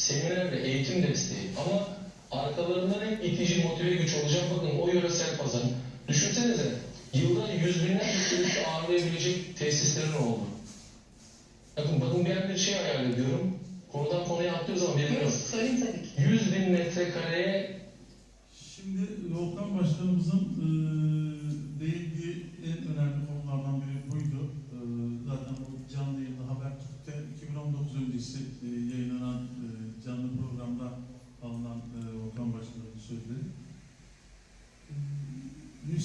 seminer ve eğitim desteği ama arkalarından hep itici motive güç olacak. Bakın o yöresel pazar. Düşünsenize yılda yüz binlerce turist ağırlayabilecek tesislerin oldu. Bakın bakın ben bir şey hayal ediyorum. Konudan konuya atlıyoruz ama bilmiyorum. Söyleyin tabii ki. 100 bin metrekareye Şimdi Volkan Başkanımızın e, değindiği en önemli konulardan biri buydu. E, zaten bu canlı yayında Habertürk'te 2019 öncesi e, yayınlanan e, canlı programda alınan e, Volkan Başkanımızın sözleri. E,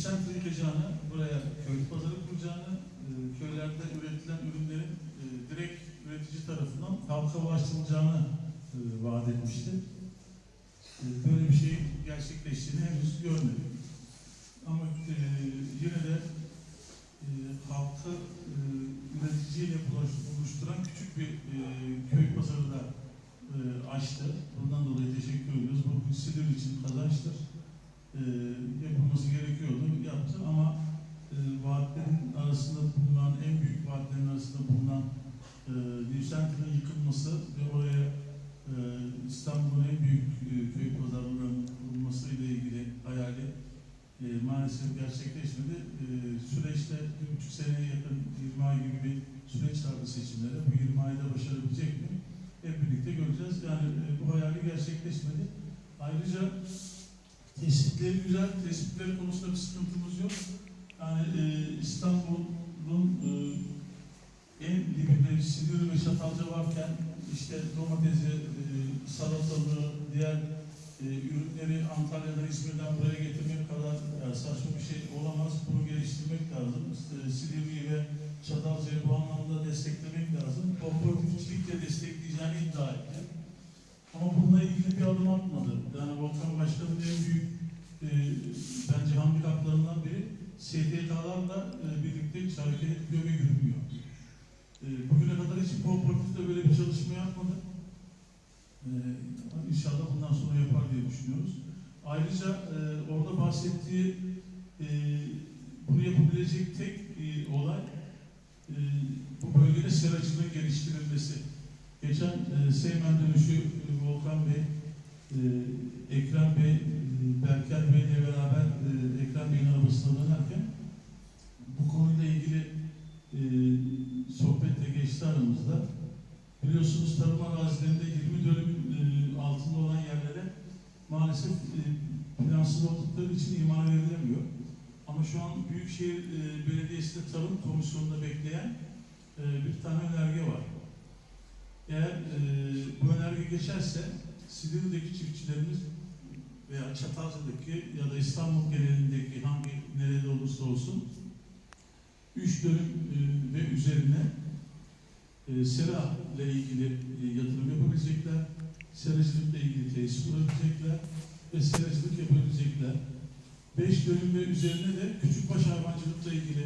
Nüsent yıkacağını, buraya köy pazarı kuracağını, e, köylerde üretilen ürünlerin e, direkt üretici tarafından halka ulaştırılacağını e, vaat etmişti. Böyle bir şey gerçekleştiğini henüz görmedik. Ama yine de halkı e, üreticiyle buluş- buluşturan küçük bir köy pazarı da açtı. Bundan dolayı teşekkür ediyoruz. Bu Silivri için kazançtır. E, yapılması gerekiyordu, yaptı ama e, vaatlerin arasında bulunan, en büyük vaatlerin arasında bulunan e, Nüsent'in yıkılması ve oraya ee, İstanbul'un en büyük e, köy pazarlarının kurulması ile ilgili hayali e, maalesef gerçekleşmedi. E, süreçte bir buçuk seneye yakın 20 ay gibi bir süreç vardı seçimlere. Bu 20 ayda başarabilecek mi? Hep birlikte göreceğiz. Yani e, bu hayali gerçekleşmedi. Ayrıca tespitleri güzel, tespitleri konusunda bir sıkıntımız yok. Yani e, İstanbul'un e, en dibinde Silivri ve Çatalca varken işte domatesi, e, salatalığı, diğer e, ürünleri Antalya'dan, İzmir'den buraya getirmek kadar yani saçma bir şey olamaz. Bunu geliştirmek lazım. İşte Silivri'yi ve Çatalca'yı bu anlamda desteklemek lazım. Kooperatifçilikle destekleyeceğini iddia etti. Ama bununla ilgili bir adım atmadı. Yani Volkan Başkan'ın en büyük e, bence handikaplarından biri STK'larla e, birlikte hiç hareket etmiyor ve yürümüyor. E, bugüne kadar hiç kooperatifte böyle bir çalışma yapmadı. E, inşallah bundan sonra yapar diye düşünüyoruz. Ayrıca e, orada bahsettiği e, bunu yapabilecek tek e, olay e, bu bölgede seracılığın geliştirilmesi. Geçen e, Seymen dönüşü e, Volkan Bey, e, Ekrem Bey, e, Berker Bey'le beraber e, Ekrem Bey'in arabasına dönerken bu konuyla ilgili e, sohbetle geçti aramızda. Biliyorsunuz tarım arazilerinde 20 dönüm e, altında olan yerlere maalesef e, plansız oldukları için imar verilemiyor. Ama şu an Büyükşehir e, Belediyesi'nde Tarım Komisyonu'nda bekleyen e, bir tane önerge var. Eğer e, bu önerge geçerse Silivri'deki çiftçilerimiz veya Çatalca'daki ya da İstanbul genelindeki hangi nerede olursa olsun 3 dönüm e, ve üzerine e, sera ile ilgili e, yatırım yapabilecekler, seracılıkla ilgili tesis kurabilecekler ve seracılık yapabilecekler. 5 dönüm ve üzerine de küçükbaş hayvancılıkla ilgili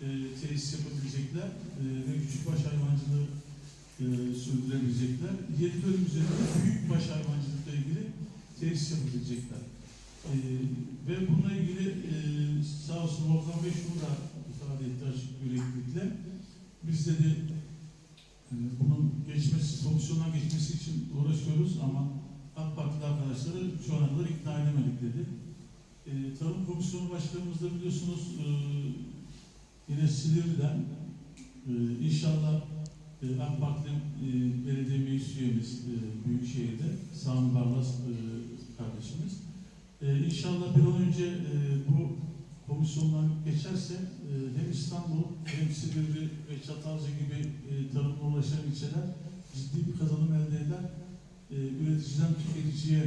e, tesis yapabilecekler e, ve küçükbaş hayvancılığı e, sürdürebilecekler. 7 dönüm üzerinde büyükbaş hayvancılıkla ilgili tesis yapabilecekler. E, ve bununla ilgili e, sağ olsun Volkan Bey şunu da ifade etti açık yüreklilikle. Biz dedi e, bunun geçmesi, komisyondan geçmesi için uğraşıyoruz ama AK Partili arkadaşları şu ana kadar ikna edemedik dedi. E, Tarım Komisyonu Başkanımız da biliyorsunuz e, yine Silivri'den e, inşallah e, AK Parti e, belediye meclis üyemiz e, Büyükşehir'de Sami Barlas e, kardeşimiz. E, inşallah bir an önce e, bu komisyondan geçerse e, hem İstanbul hem Silivri ve Çatalca gibi e, tarımla ulaşan ilçeler ciddi bir kazanım elde eder. E, üreticiden tüketiciye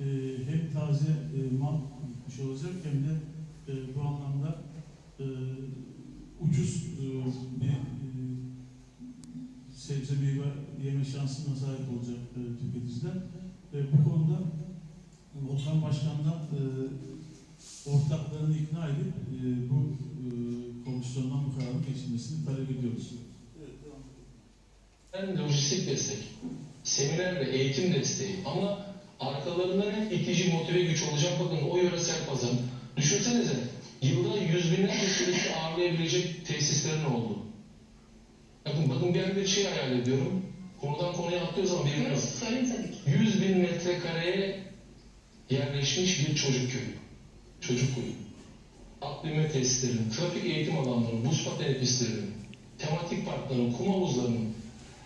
e, hem taze e, mal gitmiş olacak hem de e, bu anlamda e, ucuz e, bir sebze meyve yeme şansına sahip olacak e, tüketiciler. E, bu konuda Volkan Başkan'dan e, ortaklarını ikna edip e, bu e, komisyondan bu kararın geçilmesini talep ediyoruz. hem lojistik destek, seminer ve eğitim desteği ama arkalarından hep itici motive güç olacak. Bakın o yöresel pazar. Düşünsenize yılda yüz binlerce turist ağırlayabilecek tesislerin oldu. Bakın, bakın ben bir şey hayal ediyorum. konudan konuya atlıyoruz ama bilmiyorum. Buyurun, söyleyin tabii ki. 100 bin metrekareye yerleşmiş bir çocuk köyü. Çocuk köyü. Akbilme tesislerinin, trafik eğitim alanlarının, buz pateni pistlerinin, tematik parkların, kum havuzlarının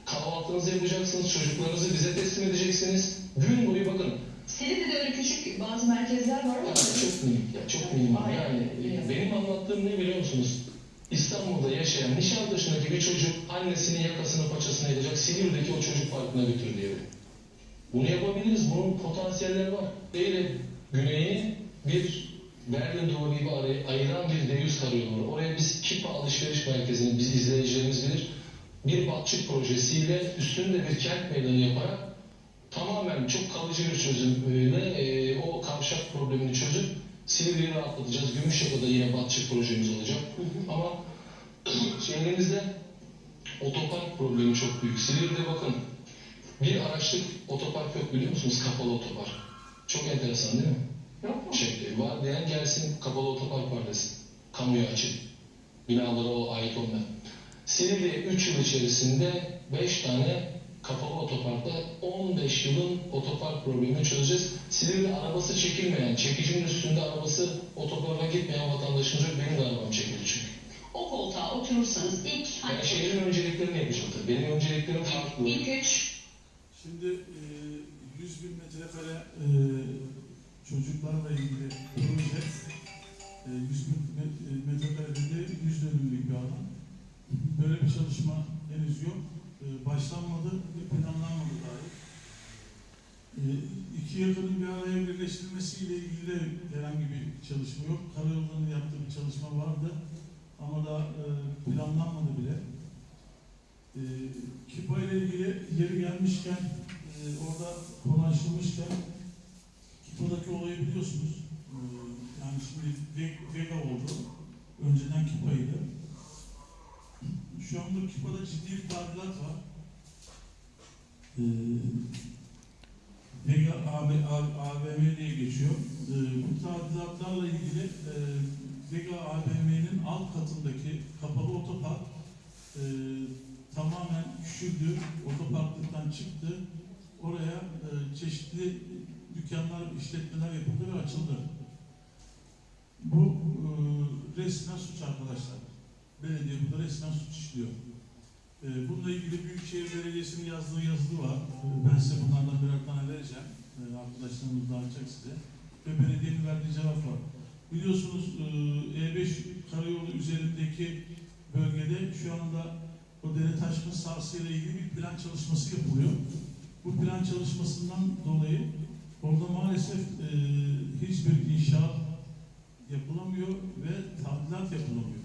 kahvaltınızı yapacaksınız, çocuklarınızı bize teslim edeceksiniz. Gün boyu bakın, Silivri'de öyle küçük bazı merkezler var ama ya çok minik ya, çok minik. Yani e, benim anlattığım ne biliyor musunuz? İstanbul'da yaşayan Nişantaşı'ndaki bir çocuk annesinin yakasını paçasını edecek Silivri'deki o çocuk parkına götür diye. Bunu yapabiliriz. Bunun potansiyelleri var. Eğri güneyi bir Berlin duvarı gibi ayıran bir deyyus karayolu var. Oraya biz Kipa alışveriş merkezini, biz izleyicilerimiz bilir, bir batçık projesiyle üstünde bir kent meydanı yaparak tamamen çok kalıcı bir çözümle e, o kavşak problemini çözüp Silivri'yi rahatlatacağız. Gümüşyaka'da yine batçık projemiz olacak. Ama şehrimizde otopark problemi çok büyük. Silivri'de bakın bir araçlık otopark yok biliyor musunuz? Kapalı otopark. Çok enteresan değil mi? yok mu? Şey, var diyen gelsin kapalı otopark var desin. Kamuya açık. Binalara o ait olmayan. Silivri 3 yıl içerisinde 5 tane kapalı otoparkta 15 yılın otopark problemini çözeceğiz. Silivri arabası çekilmeyen, çekicinin üstünde arabası otoparka gitmeyen vatandaşımız yok. Benim de arabam çekildi çünkü. O koltuğa oturursanız ilk Ben hani şehrin önceliklerini yapacağım tabii. Benim önceliklerim farklı. ilk üç Şimdi e, 100 bin metrekare e, çocuklarla ilgili proje e, 100 bin e, metrekarede de 100 dönümlük bir alan. Böyle bir çalışma henüz yok. E, başlanmadı ve planlanmadı dahi. E, iki yakının bir araya birleştirilmesiyle ilgili de herhangi bir çalışma yok. Karayollarının yaptığı bir çalışma vardı ama da e, planlanmadı bile. Kipa ile ilgili yeri gelmişken, orada konu açılmışken Kipa'daki olayı biliyorsunuz. Yani şimdi Ve- Vega oldu. Önceden Kipa'ydı. Şu anda Kipa'da ciddi bir tadilat var. E, Vega AB, AVM diye geçiyor. E, bu tadilatlarla ilgili e, Vega AVM'nin alt katındaki kapalı otopark e, tamamen küçüldü, otoparklıktan çıktı. Oraya e, çeşitli dükkanlar, işletmeler yapıldı ve açıldı. Bu e, resmen suç arkadaşlar. Belediye burada resmen suç işliyor. E, bununla ilgili Büyükşehir Belediyesi'nin yazdığı yazılı var. E, ben size bunlardan birer tane vereceğim. E, arkadaşlarımız dağıtacak size. Ve belediyenin verdiği cevap var. Biliyorsunuz e, E5 karayolu üzerindeki bölgede şu anda o dere taşma sahasıyla ilgili bir plan çalışması yapılıyor. Bu plan çalışmasından dolayı orada maalesef e, hiçbir inşaat yapılamıyor ve tadilat yapılamıyor.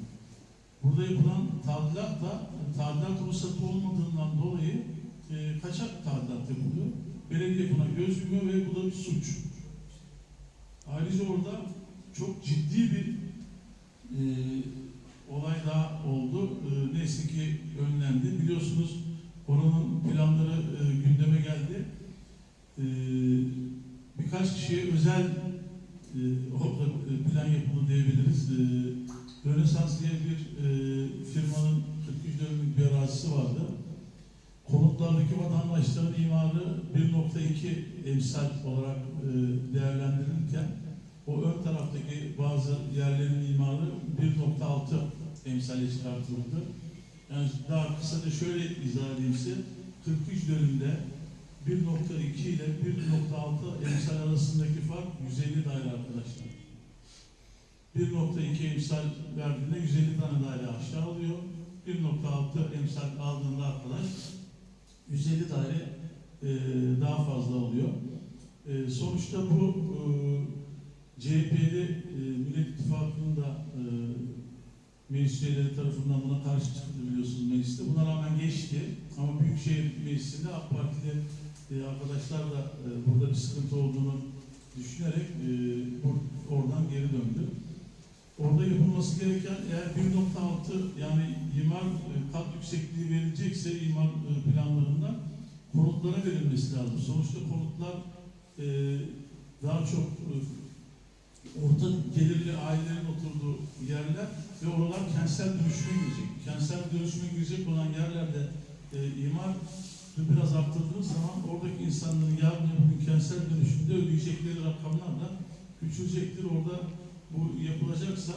Burada yapılan tadilat da tadilat ruhsatı olmadığından dolayı e, kaçak tadilat yapılıyor. Belediye buna göz yumuyor ve bu da bir suç. Ayrıca orada çok ciddi bir e, olay daha oldu. E, neyse ki önlendi. Biliyorsunuz oranın planları e, gündeme geldi. E, birkaç kişiye özel e, e, plan yapıldı diyebiliriz. E, Rönesans diye bir e, firmanın 43 dönümlük bir arazisi vardı. Konutlardaki vatandaşların imarı 1.2 emsal olarak e, değerlendirilirken o ön taraftaki bazı yerlerin imarı 1.6 emsale çıkartıldı. Yani daha kısaca şöyle izah edeyim size. 43 dönümde 1.2 ile 1.6 emsal arasındaki fark 150 daire arkadaşlar. 1.2 emsal verdiğinde 150 tane daire aşağı alıyor. 1.6 emsal aldığında arkadaş 150 daire e, daha fazla oluyor. E, sonuçta bu e, CHP'li e, Millet İttifakı'nın da e, meclis üyeleri tarafından buna karşı çıktı biliyorsunuz mecliste. Buna rağmen geçti. Ama Büyükşehir Meclisi'nde AK Partili e, arkadaşlar da e, burada bir sıkıntı olduğunu düşünerek e, oradan geri döndü. Orada yapılması gereken eğer 1.6 yani imar e, kat yüksekliği verilecekse imar e, planlarında konutlara verilmesi lazım. Sonuçta konutlar e, daha çok orta gelirli ailelerin oturduğu yerler ve oralar kentsel dönüşüme girecek. Kentsel dönüşüme girecek olan yerlerde e, imar biraz arttırdığınız zaman oradaki insanların yarın öbür kentsel dönüşümde ödeyecekleri rakamlar da küçülecektir. Orada bu yapılacaksa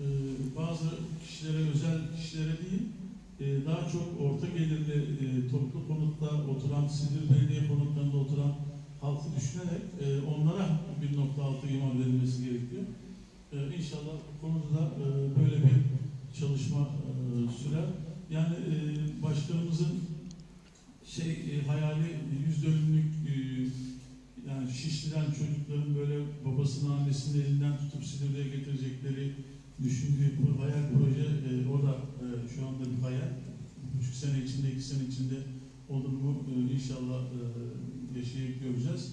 e, bazı kişilere, özel kişilere değil, e, daha çok orta gelirli e, toplu konutta oturan, Silivri Belediye konutlarında oturan halkı düşünerek e, onlara 1.6 imar verilmesi gerekiyor. E, inşallah bu konuda da e, böyle bir çalışma e, sürer. Yani e, başkanımızın şey e, hayali yüz dönümlük e, yani Şişli'den çocukların böyle babasının annesinin elinden tutup Silivri'ye getirecekleri düşündüğü bu hayal proje e, o da e, şu anda bir hayal. Buçuk sene içinde, iki sene içinde olur mu e, inşallah e, yaşayıp göreceğiz.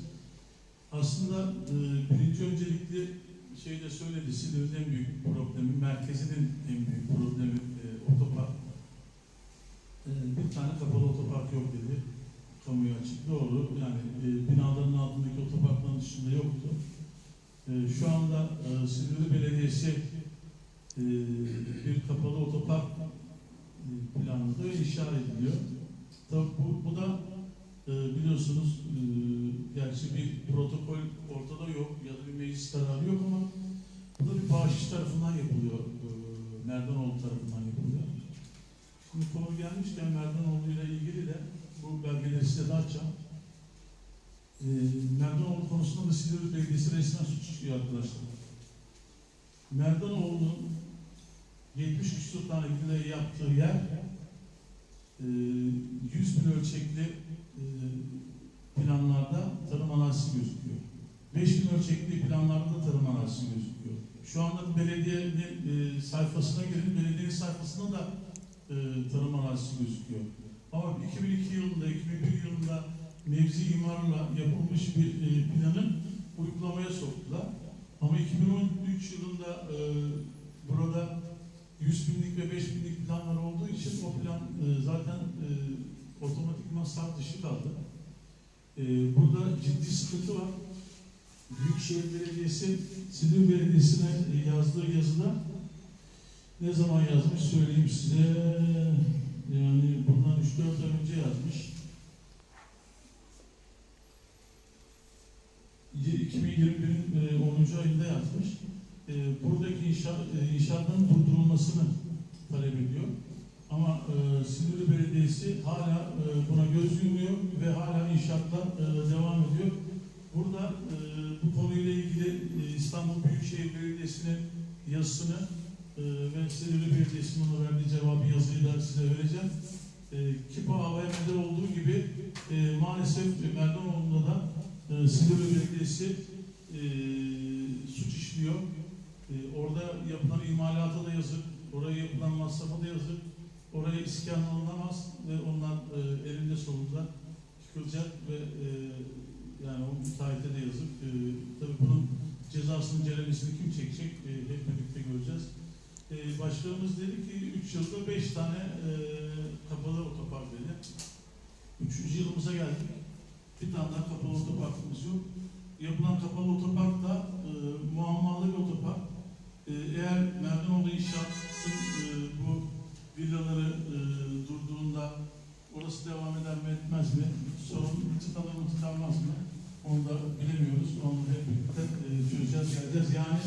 Aslında e, birinci öncelikli şey de söyledi, Silivri'nin en büyük problemi, merkezinin en büyük problemi e, otopark. E, bir tane kapalı otopark yok dedi. Kamuya açık. Doğru. Yani e, binaların altındaki otoparkların dışında yoktu. E, şu anda e, Silivri Belediyesi e, bir kapalı otopark e, planladı ve inşa ediliyor. Tabii bu, bu da e, biliyorsunuz e, gerçi bir protokol ortada yok ya da bir meclis kararı yok ama bu da bir bağışçı tarafından yapılıyor. E, Merdanoğlu tarafından yapılıyor. Şimdi konu gelmişken Merdanoğlu ile ilgili de bu belgeleri size de açacağım. E, Merdanoğlu konusunda da Belediyesi resmen suç işliyor arkadaşlar. Merdanoğlu'nun 70 küsur tane villayı yaptığı yer e, 100 bin ölçekli e, planlarda tarım arazisi gözüküyor. 5 bin ölçekli planlarda da tarım arazisi gözüküyor. Şu anda belediyenin e, sayfasına girin, belediyenin sayfasında da e, tarım arazisi gözüküyor. Ama 2002 yılında, 2001 yılında mevzi imarla yapılmış bir e, planın uygulamaya soktular. Ama 2013 yılında e, burada 100 binlik ve 5 binlik planlar olduğu için o plan e, zaten e, otomatikman saf dışı kaldı. E, burada ciddi sıkıntı var. Büyükşehir Belediyesi, Silivri Belediyesi'ne yazdığı yazıda ne zaman yazmış söyleyeyim size. Yani bundan 3-4 ay önce yazmış. 2021'in e, 10. ayında yazmış. E, buradaki e, inşaatların durdurulmasını talep ediyor. Ama e, Silivri Belediyesi hala e, buna göz yumuyor ve hala inşaatlar e, devam ediyor. Burada e, bu konuyla ilgili e, İstanbul Büyükşehir Belediyesi'nin yazısını e, ve Silivri Belediyesi'nin ona verdiği cevabı yazıyı da size vereceğim. E, Kipa AVM'de olduğu gibi e, maalesef Merdanoğlu'nda da e, Silivri Belediyesi e, suç işliyor. E, orada yapılan imalata da yazık, oraya yapılan masrafa da yazık, oraya iskan alınamaz ve onlar e, elinde sonunda çıkılacak ve e, yani o müteahhite de yazık. E, tabii bunun cezasının ceremesini kim çekecek e, hep birlikte göreceğiz. E, başkanımız dedi ki 3 yılda 5 tane e, kapalı otopark dedi. Üçüncü yılımıza geldik. Bir tane daha kapalı otoparkımız yok. Yapılan kapalı otopark da e, muammalı bir otopark. E, eğer Merdanoğlu İnşaat'ın e, bu villaları e, durduğunda orası devam eder mi etmez mi? Sorun tıkanır mı tıkanmaz mı? Onu da bilemiyoruz. Onu hep birlikte e, çözeceğiz, geleceğiz. Yani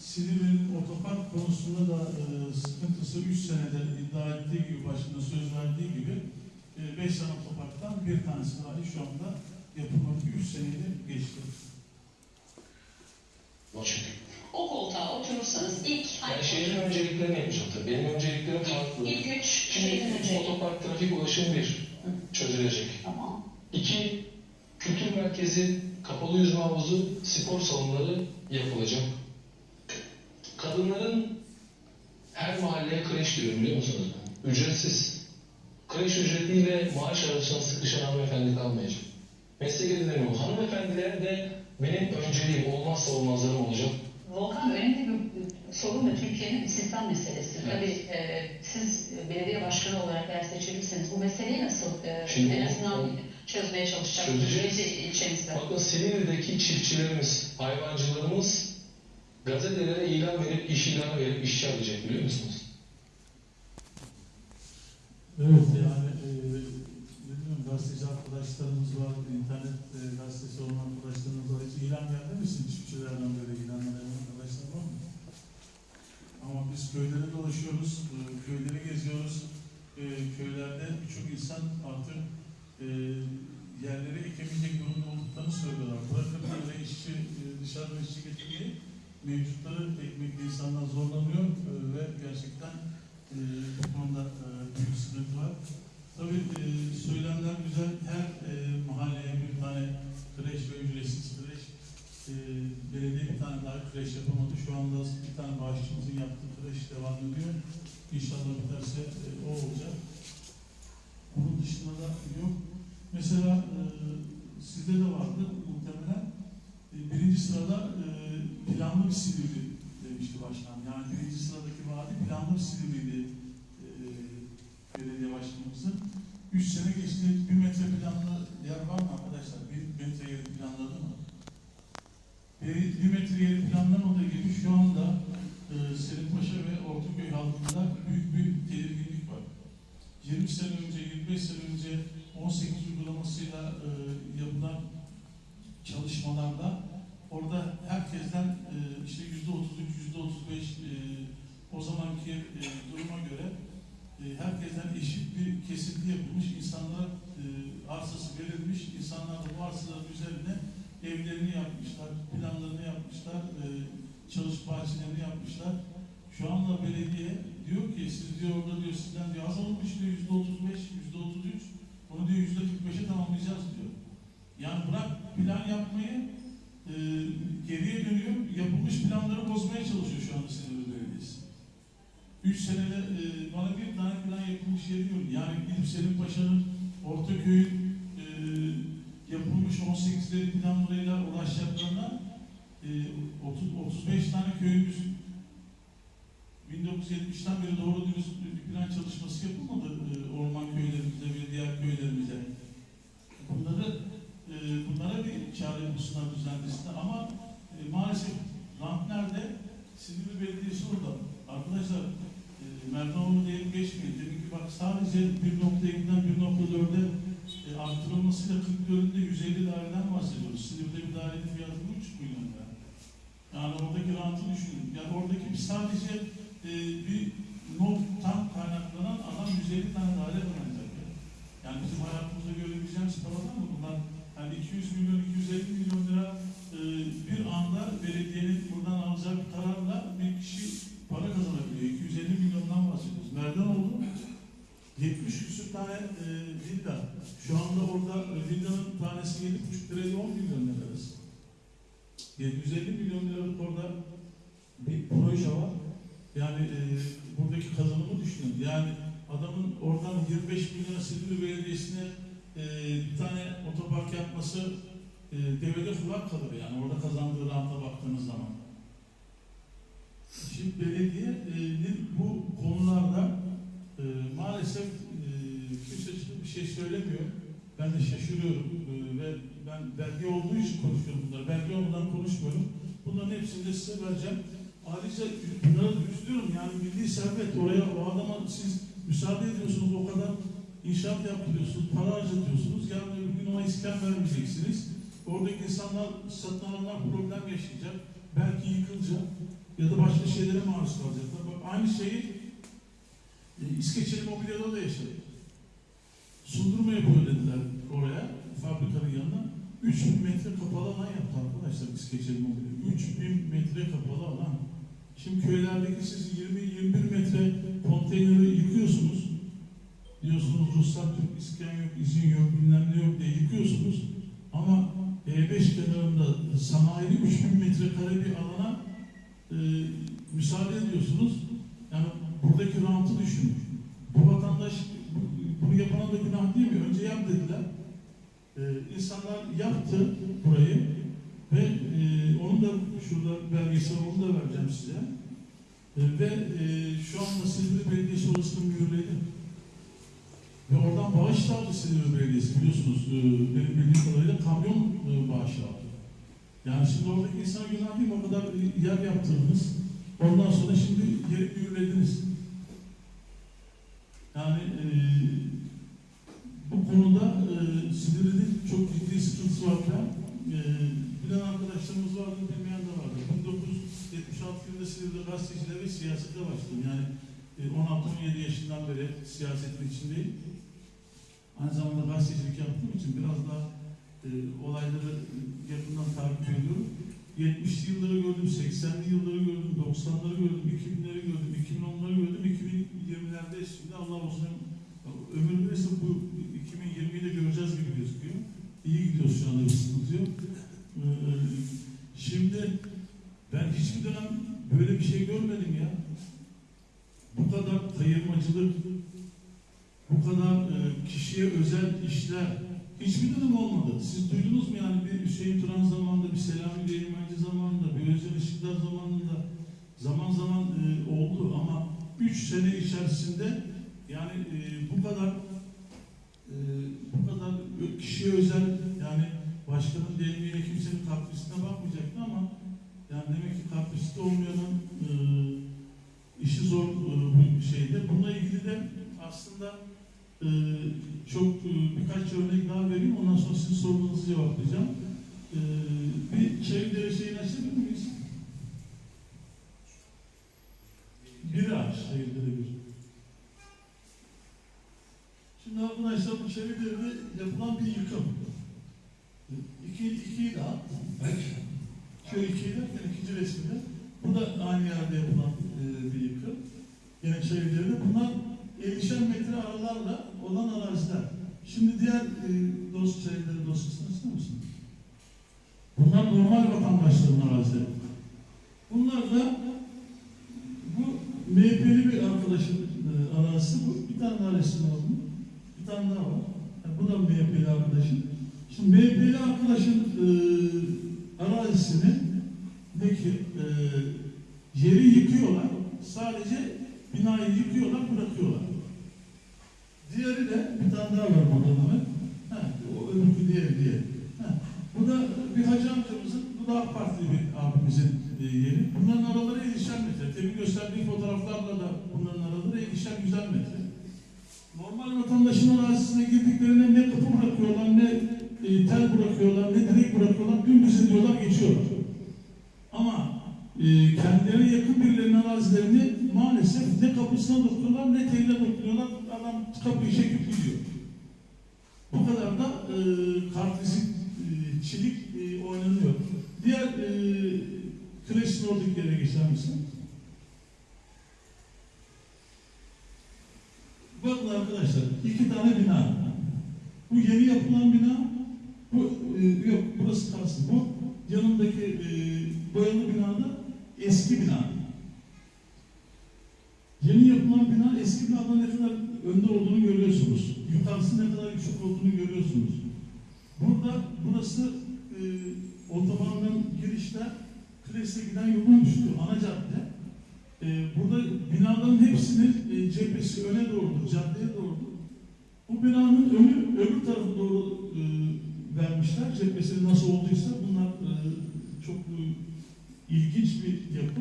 Silivri'nin otopark konusunda da e, sıkıntısı 3 senede iddia ettiği gibi, başında söz verdiği gibi 5 tane otoparktan bir tanesi dahi şu anda yapılmadı. 3 seneyi geçti. Çünkü O koltuğa oturursanız ilk ben şehrin önceliklerini yapacağım tabii. Benim önceliklerim farklı. ilk üç Şimdi şeyden önce. otopark trafik ulaşım bir çözülecek. Tamam. İki, kültür merkezi, kapalı yüzme havuzu, spor salonları yapılacak. Kadınların her mahalleye kreş diyor biliyor musunuz? Ücretsiz. Kreş ücretiyle maaş arasında sıkışan hanımefendi kalmayacak. Meslek edinemiyor. Hanımefendiler de benim önceliğim, olmazsa olmazlarım olacak. Volkan önemli bir sorun da Türkiye'nin sistem meselesi. Evet. Tabii e, siz belediye başkanı olarak eğer seçilirseniz bu meseleyi nasıl e, Şimdi en azından o- çözmeye çalışacaksınız Çözeceğiz. Bakın Silivri'deki çiftçilerimiz, hayvancılarımız gazetelere ilan verip, iş ilanı verip işçi alacak biliyor musunuz? Evet yani e, gazeteci arkadaşlarımız var, internet e, gazetesi olan arkadaşlarımız var. Hiç ilan geldi mi çiftçilerden böyle ilanlar arkadaşlar var mı? Ama biz köylere dolaşıyoruz, e, köyleri geziyoruz. E, köylerde birçok insan artık e, yerleri ekemeyecek durumda olduklarını söylüyorlar. Bırakın böyle işçi, e, dışarıdan işçi getirmeyi, mevcutları ekmekle insanlar zorlanıyor e, ve gerçekten e, bu konuda e, büyük sıkıntı var. Tabii e, söylemler güzel. Her e, mahalleye bir tane kreş ve ücretsiz kreş. E, belediye bir tane daha kreş yapamadı. Şu anda bir tane bağışçımızın yaptığı kreş devam ediyor. İnşallah biterse e, o olacak. Onun dışında da yok. Mesela e, sizde de vardı muhtemelen. E, birinci sırada e, planlı bir Silivri demişti başkan. Yani birinci sıradaki vadi planlı bir Silivri'ydi e, belediye başkanımızın. Üç sene geçti. Bir metre planlı yer var mı arkadaşlar? Bir metre yeri planladı mı? Bir, bir metre yeri planlamadığı gibi şu anda e, Selimpaşa ve Ortaköy halkında büyük bir tedirginlik var. 20 sene önce, 25 sene önce 18 uygulamasıyla e, yapılan çalışmalarda orada herkesten e, işte yüzde 33, yüzde 35 e, o zamanki e, herkesten eşit bir kesinti yapılmış, insanlar e, arsası verilmiş, insanlar da bu arsaların üzerine evlerini yapmışlar, planlarını yapmışlar, e, çalışma bahçelerini yapmışlar. Şu anda belediye diyor ki siz diyor orada diyor sizden diyor az olmuş diyor yüzde 35, yüzde 33, onu diyor yüzde 45'e tamamlayacağız diyor. Yani bırak plan yapmayı e, geriye dönüyor, yapılmış planları bozmaya çalışıyor şu anda Belediyesi. Üç senede e, bana bir tane plan yapılmış yeri yok. Yani gidip Selim Paşa'nın Ortaköy'ün e, yapılmış 18'leri planlarıyla ulaşacaklarına e, 30, 35 tane köyümüz 1970'ten beri doğru dürüst bir plan çalışması yapılmadı e, orman köylerimize ve diğer köylerimize. Bunları e, bunlara bir çare bulsunlar düzenlesinler ama e, maalesef rant nerede? Silivri Belediyesi orada. Arkadaşlar e, Merdanoğlu diyelim geçmeyin. Demek ki bak sadece 1.7'den 1.4'e e, artırılmasıyla 44'ünde 150 daireden bahsediyoruz. Silivri'de bir dairenin fiyatı 3 milyon lira. Yani oradaki rantı düşünün. Yani oradaki bir sadece e, bir nottan kaynaklanan adam 150 tane daire kullanacak. Yani. yani bizim hayatımızda görebileceğimiz paralar mı bunlar? Yani 200 milyon, 250 milyon lira e, bir anda belediyenin buradan alacağı 70 küsur tane e, villa. Şu anda orada e, villanın tanesi 7,5 lirayla 10 milyon lira arası. 750 milyon liralık orada bir proje var. Yani e, buradaki kazanımı düşünün. Yani adamın oradan 25 milyon Silivri Belediyesi'ne e, bir tane otopark yapması e, devede kulak kalır yani orada kazandığı ranta baktığınız zaman. Şimdi belediyenin bu konularda e, maalesef e, kimse bir şey söylemiyor. Ben de şaşırıyorum e, ve ben belge olduğu için konuşuyorum bunları. Belge olmadan konuşmuyorum. Bunların hepsini de size vereceğim. Ayrıca bunlara da üzülüyorum yani milli servet oraya o adama siz müsaade ediyorsunuz o kadar inşaat yaptırıyorsunuz, para harcatıyorsunuz. Yarın öbür gün ona iskan vermeyeceksiniz. Oradaki insanlar, satın alanlar problem yaşayacak. Belki yıkılacak ya da başka şeylere maruz kalacaklar. Bak, aynı şeyi İskeçeli Mobilya'da da yaşadık. Sundurma yapıyor dediler oraya, fabrikanın yanına. 3000 metre kapalı alan yaptı arkadaşlar İskeçeli Mobilya. 3000 metre kapalı alan. Şimdi köylerdeki siz 20-21 metre konteyneri yıkıyorsunuz. Diyorsunuz ruhsat yok, iskan yok, izin yok, bilmem ne yok diye yıkıyorsunuz. Ama E5 kenarında sanayili 3000 metrekare bir alana e, müsaade ediyorsunuz. Yani buradaki rantı düşünün. Bu vatandaş bu- bunu yapana da günah değil mi? Önce yap dediler. Ee, insanlar yaptı burayı ve e, onun da şurada belgesel onu da vereceğim size. E, ve e, şu anda Silivri Belediyesi orasını mühürledi. Ve oradan bağış da aldı Silivri Belediyesi biliyorsunuz. E, benim bildiğim kadarıyla kamyon e, bağışı aldı. Yani şimdi oradaki insan günah değil mi? O kadar yer yaptırdınız. Ondan sonra şimdi yeri mühürlediniz. Yani e, Bu konuda e, Silivri'de çok ciddi sıkıntısı var. E, bilen arkadaşlarımız vardı, bilmeyen de vardı. 1976 yılında Silivri'de gazeteciliğe ve siyasete başladım. Yani e, 16-17 yaşından beri siyasetin içindeyim. Aynı zamanda gazetecilik yaptığım için biraz daha e, olayları yakından takip ediyorum. 70'li yılları gördüm, 80'li yılları gördüm, 90'ları gördüm, 2000'leri gördüm, 2010'ları gördüm, 2020'lerde şimdi Allah olsun ömür verirse bu 2020'yi de göreceğiz gibi gözüküyor. İyi gidiyoruz şu anda bir sıkıntı yok. Ee, şimdi ben hiçbir dönem böyle bir şey görmedim ya. Bu kadar kayırmacılık, bu kadar e, kişiye özel işler hiçbir dönem olmadı. Siz duydunuz mu yani bir Hüseyin Turan zamanında, bir Selami Değirmenci zamanında, bir Özel Işıklar zamanında zaman zaman e, oldu ama üç sene içerisinde yani e, bu kadar e, bu kadar kişiye özel yani başkanın deyimiyle kimsenin katkısına bakmayacaktı ama yani demek ki katkısı olmayanın e, işi zor e, bu şeyde. Bununla ilgili de aslında e, çok e, birkaç örnek daha vereyim. Ondan sonra sizin sorularınızı cevaplayacağım. E, bir çevre şeyini açabilir miyiz? Bir ağaç çevreleri bir. Şimdi arkadaşlar bu çevrelerde yapılan bir yıkım. İki, ikiyi daha. Şöyle ikiyi derken ikinci resimde. Bu da aynı yerde yapılan e, bir yıkım. Yani çevrelerinde. Bunlar 50'şer metre aralarla olan araziler. Şimdi diğer e, dost çevreleri dosyasını ister misin? Bunlar normal vatandaşların arazileri. Bunlar da bu MHP'li bir arkadaşın e, arazisi bu. Bir tane daha resim bunun. Bir tane daha var. Yani bu da MHP'li arkadaşın. Şimdi MHP'li arkadaşın e, arazisini deki e, yeri yıkıyorlar. Sadece binayı yıkıyorlar, bırakıyorlar. Diğeri de bir tane daha var. Ha, o öbürkü diğeri diye. Ha, bu da bir hacı amcamızın, bu da AK Partili bir abimizin e, yeri. Bunların araları 50'şer metre. Temin gösterdiği fotoğraflarla da bunların araları 50'şer güzel metre. Normal vatandaşın arazisine girdiklerinde ne kapı bırakıyorlar, ne e, tel bırakıyorlar, ne direk bırakıyorlar, dümdüz ediyorlar, geçiyorlar. Ama e, kendilerine yakın birilerinin arazilerini maalesef ne kapısına dokunuyorlar, ne teline dokunuyorlar, adam kapıyı çekip gidiyor. Bu kadar da e, kartvizitçilik e, oynanıyor. Diğer e, klasik oradaki yere geçer misin? Bakın arkadaşlar, iki tane bina. Bu yeni yapılan bina, bu e, yok burası kalsın. Bu yanındaki e, boyalı binada eski bina. Yeni yapılan bina eski binadan ne kadar önde olduğunu görüyorsunuz. Yukarısı ne kadar yüksek olduğunu görüyorsunuz. Burada burası e, otobandan girişte Kilis'e giden yolun üstü, ana cadde. E, burada binaların hepsinin e, cephesi öne doğrudur, caddeye doğrudur. Bu binanın önü öbür tarafa doğru e, vermişler. Cephesi nasıl olduysa bunlar e, çok e, ilginç bir yapı.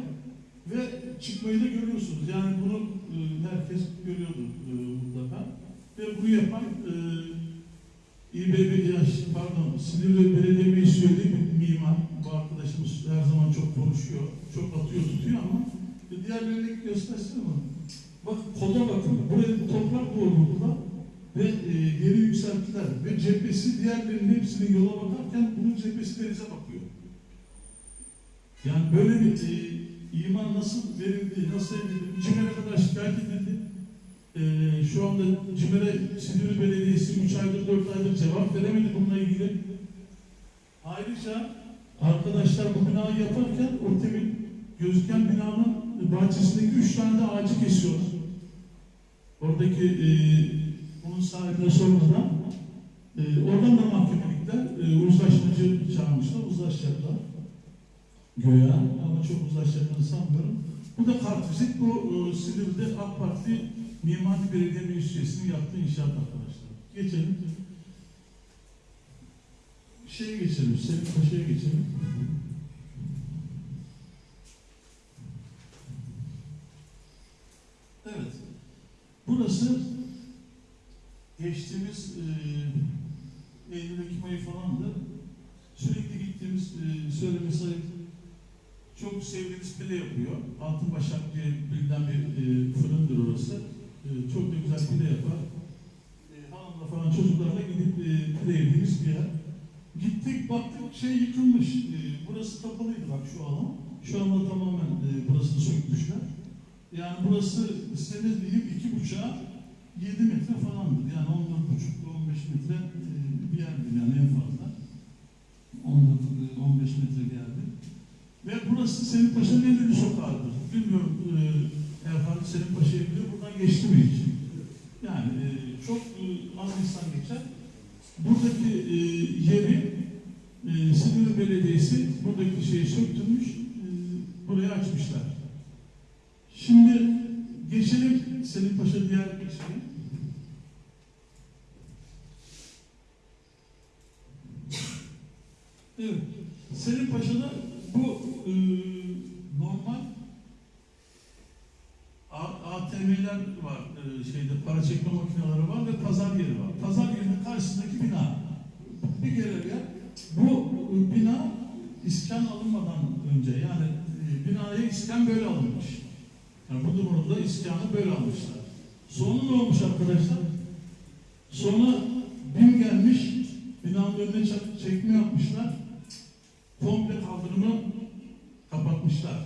Ve çıkmayı da görüyorsunuz. Yani bunu e, herkes görüyordu e, mutlaka. Ve bunu yapan e, İBB, ya, pardon, Silivri Belediye Meclisi üyeli bir mimar. Bu arkadaşımız her zaman çok konuşuyor, çok atıyor tutuyor ama e, diğerlerini göstersene bana. Bak koda bakın, buraya toprak doğru burada ve e, yeri yükselttiler ve cephesi diğerlerinin hepsinin yola bakarken bunun cephesi denize bakıyor. Yani böyle bir e, iman nasıl verildi, nasıl edildi, CİMER'e kadar şikayet edildi. E, şu anda CİMER'e Silivri Belediyesi 3 aydır 4 aydır cevap veremedi bununla ilgili. Ayrıca arkadaşlar bu binayı yaparken o temin gözüken binanın bahçesindeki 3 tane de ağacı kesiyorlar. Oradaki e, bunun sahibine sormadan e, oradan da mahkemelikler e, uzlaşmacı çağırmışlar, uzlaşacaklar. Göya ama çok uzlaşacaklarını sanmıyorum. Bu da kartvizit, bu e, Silivri'de AK Parti Mimari Belediye Meclis Üyesi'nin yaptığı inşaat arkadaşlar. Geçelim. Şeye geçelim, Selim Paşa'ya geçelim. Evet. Burası geçtiğimiz e, Ekim ayı falandı. Sürekli gittiğimiz e, söylemesi ayıp çok sevdiğimiz pide yapıyor. Altın Başak diye bilinen bir e, fırındır orası. E, çok da güzel pide yapar. E, hanımla falan çocuklarla gidip e, pide yediğimiz bir yer. Gittik baktık şey yıkılmış. E, burası kapalıydı bak şu alan. Şu anda tamamen e, burasını sökmüşler. Yani burası senin diyeyim iki buçuğa 7 metre falandır. Yani 14 buçuk 15 metre e, bir yerdir yani en fazla. 14 e, 15 metre bir yerdir. Ve burası Selim Paşa'nın en ünlü sokağıdır. Bilmiyorum e, Erhan Selim Paşa'yı biliyor. Buradan geçti mi hiç? Yani e, çok e, az insan geçer. Buradaki e, yeri e, Silivri Belediyesi buradaki şeyi söktürmüş, e, buraya açmışlar. Şimdi geçelim Selim Paşa diğer bir şeye. Evet. Selim Paşa'da bu e, normal A- ATM'ler var, e, şeyde para çekme makineleri var ve pazar yeri var. Pazar yerinin karşısındaki bina. Bir görev yer. Bu bina iskan alınmadan önce yani e, binaya iskan böyle alınmış. Yani bu durumda iskanı böyle almışlar. Sonra ne olmuş arkadaşlar? Sonra BİM gelmiş, binanın önüne çek- çekme yapmışlar. Komple kaldırımı kapatmışlar.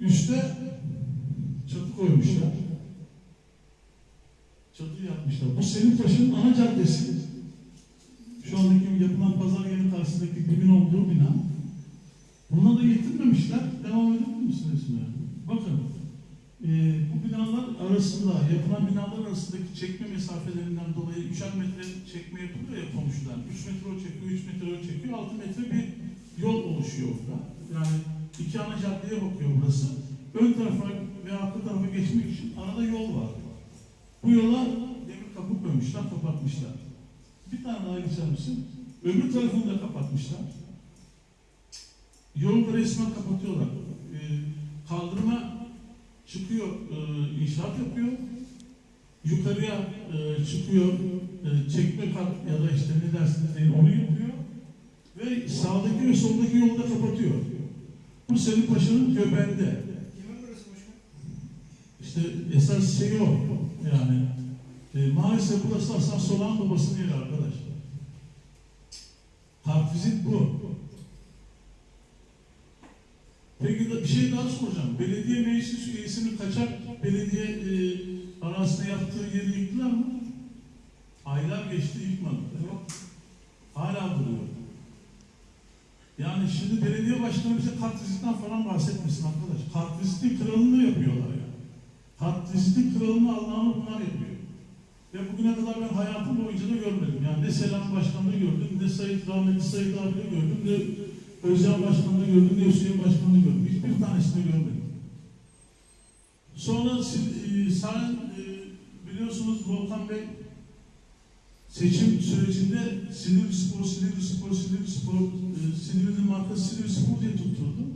Üste koymuşlar. Çatı yapmışlar. Bu Selim Paşa'nın ana caddesi. Şu andaki yapılan pazar yeri karşısındaki dibin olduğu bina. Buna da yetinmemişler. Devam edebilir misiniz? Bakın. Ee, bu binalar arasında, yapılan binalar arasındaki çekme mesafelerinden dolayı üçer metre çekme yapılıyor ya komşudan. 3 metre o çekiyor, 3 metre o çekiyor, 6 metre bir yol oluşuyor orada. Yani iki ana caddeye bakıyor burası. Ön tarafa ve arka tarafa geçmek için arada yol var. Bu yola demir kapı koymuşlar, kapatmışlar. Bir tane daha geçer misin? Öbür tarafını da kapatmışlar. Yolu da resmen kapatıyorlar. Ee, kaldırıma çıkıyor, e, inşaat yapıyor. Yukarıya e, çıkıyor, e, çekme kat ya da işte ne dersiniz deyin onu yapıyor. Ve sağdaki ve soldaki yolu da kapatıyor. Bu Selim Paşa'nın göbeğinde. İşte esas şey o. Yani e, maalesef burası Hasan Solan babasının yeri arkadaşlar. Kartvizit bu. Peki de bir şey daha soracağım. Belediye meclis üyesinin kaçak belediye e, arasında yaptığı yeri yıktılar mı? Aylar geçti yıkmadılar. Yok. Hala duruyor. Yani şimdi belediye başkanı bize kartvizitten falan bahsetmesin arkadaş. Kartvizitin kralını yapıyorlar Kartvizitin kralını Allah'ını bunlar yapıyor. Ve bugüne kadar ben hayatım boyunca da görmedim. Yani ne Selam Başkanı'nı gördüm, ne Sayit Rahmetli Sayit abi'yi gördüm, ne Özcan Başkanı'nı gördüm, ne Hüseyin Başkanı'nı gördüm. Hiçbir tanesini görmedim. Sonra e, sen e, biliyorsunuz Volkan Bey seçim sürecinde Silivri Spor, Silivri Spor, Silivri Spor, e, Silivri'nin markası Silivri Spor diye tutturdu.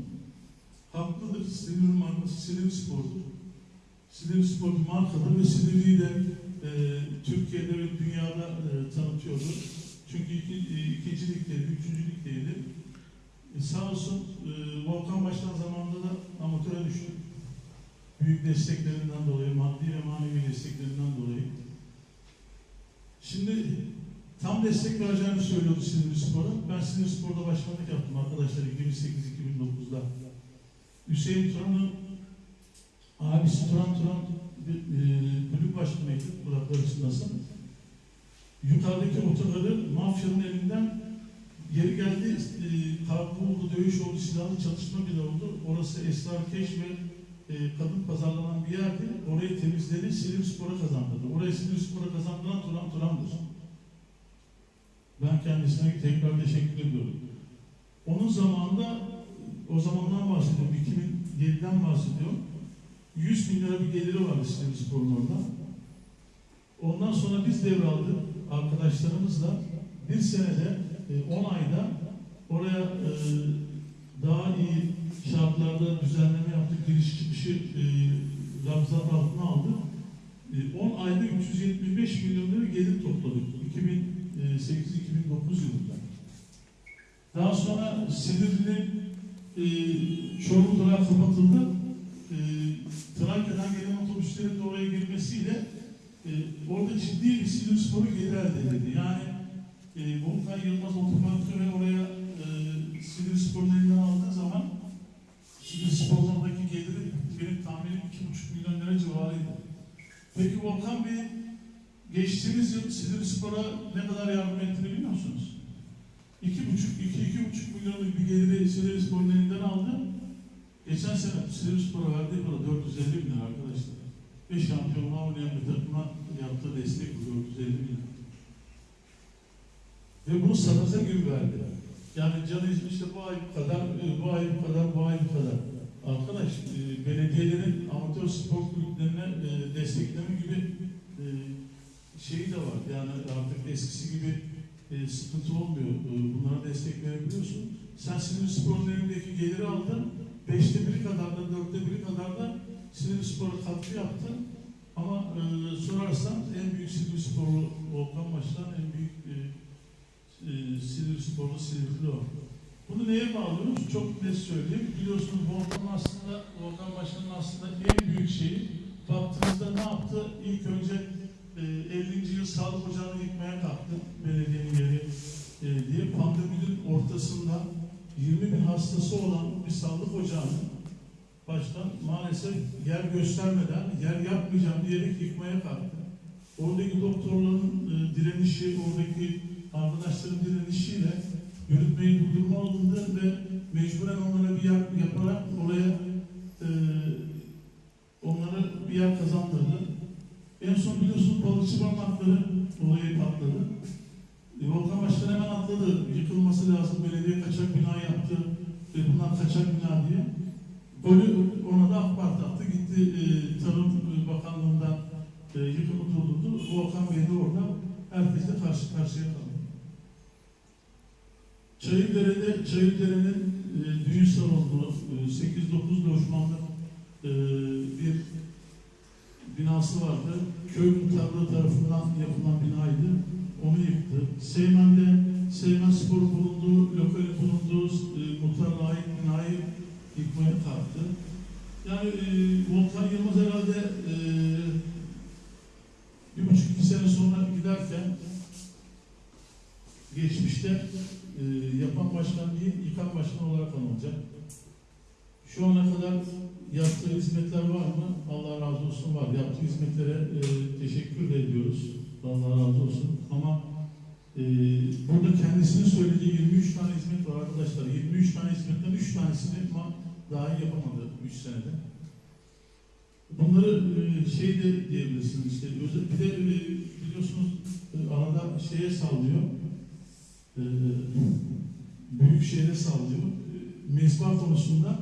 Haklıdır. Silivri'nin markası Silivri Spor'dur. Silivri Spor markadır ve Silivri'yi de e, Türkiye'de ve dünyada e, tanıtıyordu. Çünkü iki, e, ikinci ligdeydi, üçüncü ligdeydi. E, sağ olsun e, Volkan Başkan zamanında da amatöre düştü. Büyük desteklerinden dolayı, maddi ve manevi desteklerinden dolayı. Şimdi tam destek vereceğini söylüyordu Silivri Spor'a. Ben Silivri Spor'da başkanlık yaptım arkadaşlar 2008-2009'da. Hüseyin Turan'ın abisi Turan Turan bir, e, kulüp başkanıydı Burak Barış'ındasın. Yukarıdaki otogarı mafyanın elinden geri geldi. E, kavga oldu, dövüş oldu, silahlı çatışma bile oldu. Orası esrarkeş ve e, kadın pazarlanan bir yerdi. Orayı temizledi, Silivri Spor'a kazandırdı. Orayı Silivri Spor'a kazandıran Turan Turan'dır. Ben kendisine tekrar teşekkür ediyorum. Onun zamanında, o zamandan bahsediyorum, 2007'den bahsediyorum. 100 bin lira bir geliri vardı Silivri Spor'un orada. Ondan sonra biz devraldık arkadaşlarımızla. Bir senede, 10 ayda oraya e, daha iyi şartlarda düzenleme yaptık. Giriş çıkışı e, Ramazan altına aldık. E, 10 ayda 375 milyon lira gelir topladık. yılında. Daha sonra Silivri'nin e, Çorum durağı kapatıldı. Trakya'dan gelen otobüslerin de oraya girmesiyle e, orada ciddi bir Silivri sporu geri elde edildi. Yani e, Volkan Yılmaz otoparkı ve oraya e, Silivri sporun elinden aldığı zaman Silivri sporun oradaki geliri benim tahminim 2,5 milyon lira civarıydı. Peki Volkan Bey geçtiğimiz yıl Silivri Spor'a ne kadar yardım ettiğini biliyor musunuz? İki buçuk, iki, iki buçuk milyonluk bir geliri Silivri Spor'un elinden aldı. Geçen sene Silivri Spor'a verdiği para 450 bin lira arkadaşlar. Ve şampiyonluğa oynayan bir takıma yaptığı destek bu 450 bin lira. Ve bunu sadaka gibi verdi. Yani canı işte bu ay bu kadar, e, bu ay bu kadar, bu ay bu kadar. Arkadaş, e, belediyelerin amatör spor kulüplerine e, destekleme gibi e, şeyi de var. Yani artık eskisi gibi e, sıkıntı olmuyor. E, bunlara destek verebiliyorsun. Sen Silivri Spor'un elindeki geliri aldın. Beşte biri kadar da, dörtte biri kadar da Silivri Spor'a katkı yaptın. Ama e, sorarsan en büyük Silivri Sporlu Volkan Başkan, en büyük e, e, Silivri Sporlu Silivri'li o. Bunu neye bağlıyoruz? Çok net söyleyeyim. Biliyorsunuz Volkan aslında, Volkan Başkan'ın aslında en büyük şeyi baktığınızda ne yaptı? İlk önce e, 50. yıl sağlık ocağını yıkmaya kalktı belediyenin yeri e, diye. Pandeminin ortasında 20 bin hastası olan bir sağlık ocağını başkan maalesef yer göstermeden yer yapmayacağım diyerek yıkmaya kalktı. Oradaki doktorların e, direnişi, oradaki arkadaşların direnişiyle yürütmeyi durdurma alındı ve mecburen onlara bir yer yaparak oraya e, onlara bir yer kazandırdı. En son biliyorsunuz balıkçı barınakları olayı patladı. E, Volkan Başkan hemen atladı. Yıkılması lazım. Belediye kaçak bina yaptı. E, bunlar kaçak bina diye. Golü ona da AK attı. Gitti e, Tarım Bakanlığı'ndan e, yıkımı durdurdu. Volkan Bey de orada herkesle karşı karşıya kaldı. Çayırdere'de, Çayırdere'nin e, düğün salonu, e, 8-9 lojmanlı e, bir binası vardı. Köy muhtarlığı tarafından yapılan binaydı. Onu yıktı. Seymen'de Seymen Spor bulunduğu, lokali bulunduğu e, muhtarlığa ait binayı yıkmaya kalktı. Yani e, Volkan Yılmaz herhalde e, bir buçuk iki sene sonra giderken geçmişte e, yapan başkan değil, yıkan başkan olarak anılacak. Şu ana kadar yaptığı hizmetler var mı? Allah razı olsun var. Yaptığı hizmetlere e, teşekkür ediyoruz. Allah razı olsun. Ama e, burada kendisinin söylediği 23 tane hizmet var arkadaşlar. 23 tane hizmetten 3 tanesini ma- dahi yapamadı 3 senede. Bunları e, şey de diyebilirsiniz işte. Bir de e, biliyorsunuz e, arada şeye sallıyor. E, büyük şehre sallıyor. E, mezba konusunda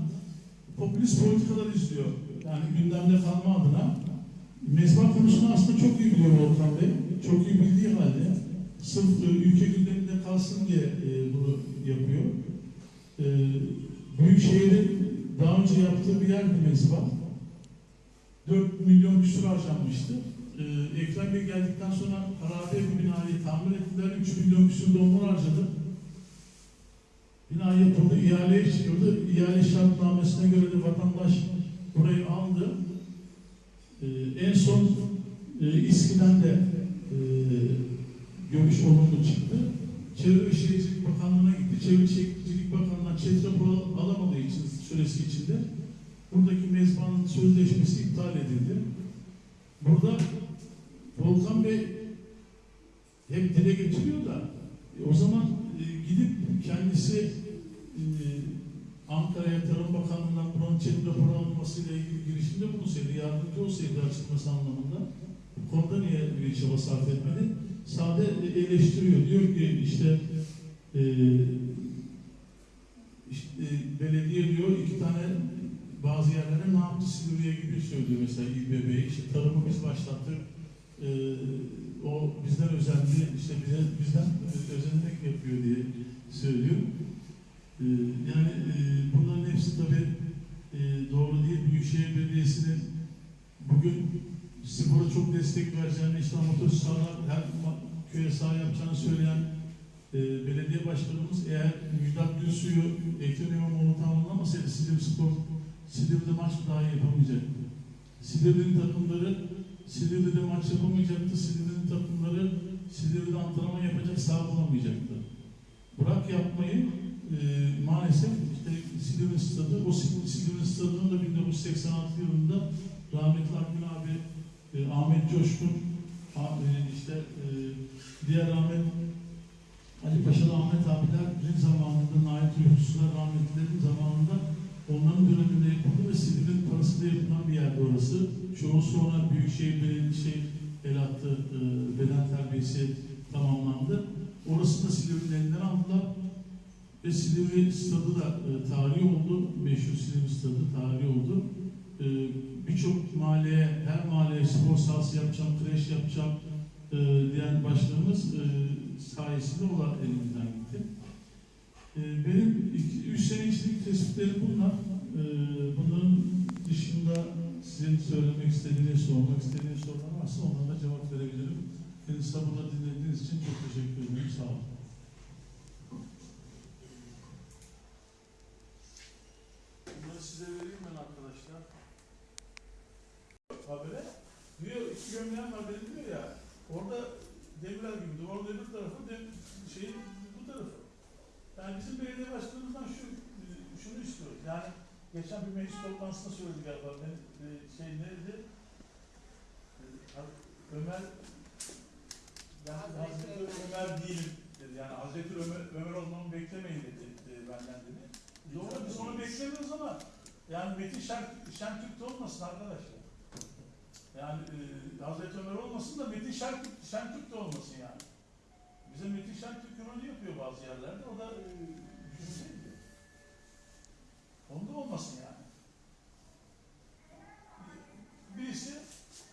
popülist politikalar izliyor. Yani gündemde kalma adına. Mezba konusunu aslında çok iyi biliyor Volkan Bey. Çok iyi bildiği halde sırf e, ülke gündeminde kalsın diye e, bunu yapıyor. E, Büyükşehir'in daha önce yaptığı bir yer bir mezba. 4 milyon küsur harcanmıştı. E, Ekrem Bey geldikten sonra harabe bir binayı tamir ettiler. 3 milyon küsur onlar harcadı. Bina yapıldı, ihaleye çıkıldı. İhale şartnamesine göre de vatandaş burayı aldı. Ee, en son e, İSKİ'den de e, görüş olumlu çıktı. Çevre Şehircilik Bakanlığı'na gitti. Çevre Şehircilik Bakanlığı'na çet raporu alamadığı için süresi içinde buradaki mezbanın sözleşmesi iptal edildi. Burada Volkan Bey hep dile getiriyor da e, o zaman e, gidip kendisi e, Ankara'ya Tarım Bakanlığı'ndan buranın çevre raporu alınmasıyla ilgili girişimde bulunsaydı, yardımcı olsaydı açılması anlamında konuda niye bir çaba sarf etmedi? Sade e, eleştiriyor. Diyor ki işte e, işte, e, belediye diyor iki tane bazı yerlere ne yaptı Silivri'ye gibi söylüyor mesela İBB'yi. İşte tarımı biz başlattık. E, o bizden özendi, işte bize, bizden özenerek yapıyor diye söylüyor. E, yani e, bunların hepsi tabii e, doğru değil. Büyükşehir Belediyesi'nin bugün spora çok destek vereceğini, işte amatör sahalar her köye saha yapacağını söyleyen e, belediye başkanımız eğer Müjdat Gülsu'yu Ekrem İmamoğlu tamamlamasaydı Silivri Spor Silivri'de maç daha yapamayacaktı. Silivri'nin takımları Silivri'de maç yapamayacaktı. Silivri'nin takımları Silivri'de antrenman yapacak saha bulamayacaktı. Bırak yapmayı e, maalesef işte Silivri Stadı, o Silivri, Stadı'nın da 1986 yılında rahmetli e, Ahmet Coşkun, a- e, işte e, diğer Ahmet Ali Paşalı Ahmet abilerin zamanında, Nail Tuyukçular rahmetlilerin zamanında onların döneminde yapıldı ve Silivri'nin parasıyla yapılan bir yerdi orası. Çoğu sonra Büyükşehir Belediyesi şey, el attı, e, beden terbiyesi tamamlandı. Orası da Silivri'nin elinden aldılar. Ve Silivri stadı da e, tarihi oldu. Meşhur Silivri stadı tarihi oldu. E, Birçok mahalleye, her mahalleye spor sahası yapacağım, kreş yapacağım e, diyen başkanımız e, sayesinde o da elimizden gitti. E, benim 3 sene içindeki tespitlerim bunlar. E, bunların dışında sizin söylemek istediğiniz, sormak istediğiniz sorular varsa onlara cevap verebilirim. Beni sabırla dinlediğiniz için çok teşekkür ederim. Sağ olun. Bunları size vereyim ben arkadaşlar. Habere gömleğen var benim diyor ya. Orada demirler gibi orada öbür tarafı dem, şeyin bu tarafı. Yani bizim belediye başkanımızdan şu şunu istiyoruz. Yani geçen bir meclis toplantısında söyledi galiba. Ben, e, şey neydi? E, Ömer ben Hazreti Ömer değilim dedi. Yani Hazreti Ömer, Ömer olmamı beklemeyin dedi e, benden dedi. Doğru biz onu beklemiyoruz ama yani Metin Şen, Şentürk de olmasın arkadaşlar. Yani e, Hazreti Ömer olmasın da Metin Şentürk, Şentürk de olmasın yani. Bize Metin Şentürk rolü yapıyor bazı yerlerde. O da e, düşünseydi. Onda olmasın yani. Birisi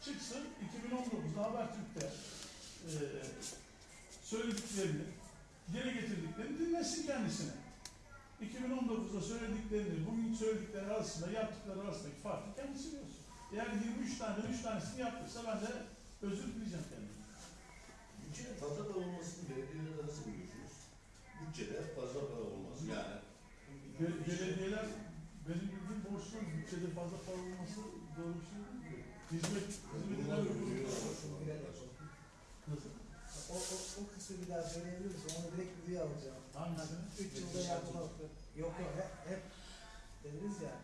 çıksın 2019'da Habertürk'te e, söylediklerini, geri getirdiklerini dinlesin kendisine. 2019'da söylediklerini, bugün söyledikleri arasında, yaptıkları arasındaki farkı kendisi görsün. Eğer 23 tane, 3 tanesini yaptıysa ben de özür dileyeceğim kendime. Bütçenin fazla para olmasını belediyelerle nasıl buluyorsunuz? Bütçede fazla para olması yani. Be- belediyeler benim bildiğim borçlu bütçede fazla para olması doğru bir şey değil. ki. Hizmet, hizmetler Nasıl? O, o, o kısmı bir daha söyleyebilir misin? Onu direkt videoya alacağım. Hangisini? 3 yılda yapılan Yok yok hep, hep dediniz ya.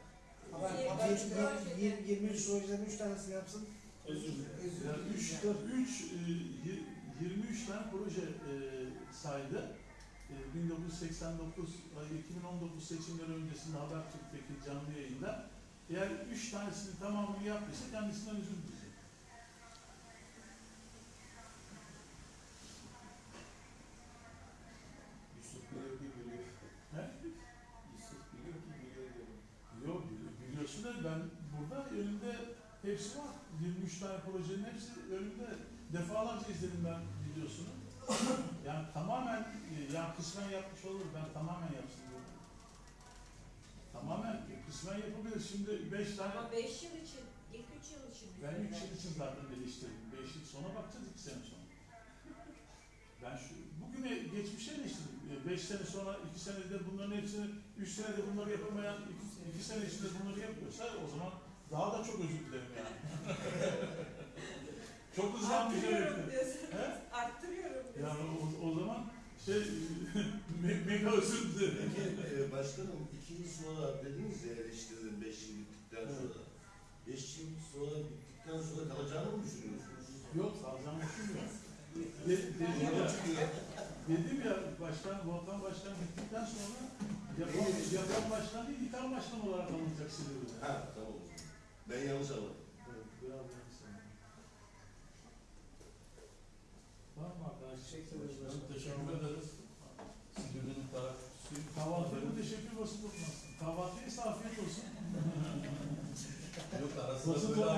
Üç proje. 20, 23 projelerin 3 tanesini yapsın. Özür dilerim. Yani Özür üç, dilerim. üç, e, yir- 23 tane proje e, saydı. E, 1989, ay, 2019 seçimleri öncesinde Habertürk'teki canlı yayında. Eğer 3 tanesini tamamını yaptıysa kendisinden özür dileyecek. Yusuf biliyor ki biliyor. He? Yusuf biliyor ki biliyor diyorum. Yok bili- biliyorsun da ben burada önümde hepsi var. 23 tane projenin hepsi önümde. Defalarca izledim ben videosunu. Yani tamamen, e, yani kısmen yapmış olur. Ben tamamen yapsın diyorum. Tamamen kısmen yapabilir. Şimdi 5 tane Ama 5 yıl için, ilk 3 yıl için. Ben 3 yıl için zaten eleştirdim. 5 yıl sonra bakacağız 2 sene sonra. Ben şu, bugüne geçmişe eleştirdim. 5 sene sonra 2 senede bunların hepsini, 3 senede bunları yapamayan 2 sene içinde bunları yapıyorsa o zaman daha da çok özür dilerim yani. çok hızlanmış Arttırıyorum demektir. diyorsunuz. He? Arttırıyorum diyorsunuz. Yani o, o zaman şey, me- mega özür dilerim. Peki e, başkanım iki yıl sonra dediniz ya eleştirdin beş yıl bittikten sonra. Beş yıl sonra bittikten sonra kalacağını mı düşünüyorsunuz? Yok, alacağım düşünmüyorum. De, dedim ya, dedim ya başkan, Volkan Başkan gittikten sonra yapan, yapan başkan değil, yıkan başkan olarak alınacak Silivri'de. Ha tamam. Ben yanlış anladım. Evet, biraz yanlış sanırım. Tamam mı arkadaşlar? Teşekkür ederiz başkanım. Teşekkür ederiz. Silivri'nin tarafçısı. Kahvaltıya bu teşekkür. Kahvaltıya ise afiyet olsun. Yok arasında böyle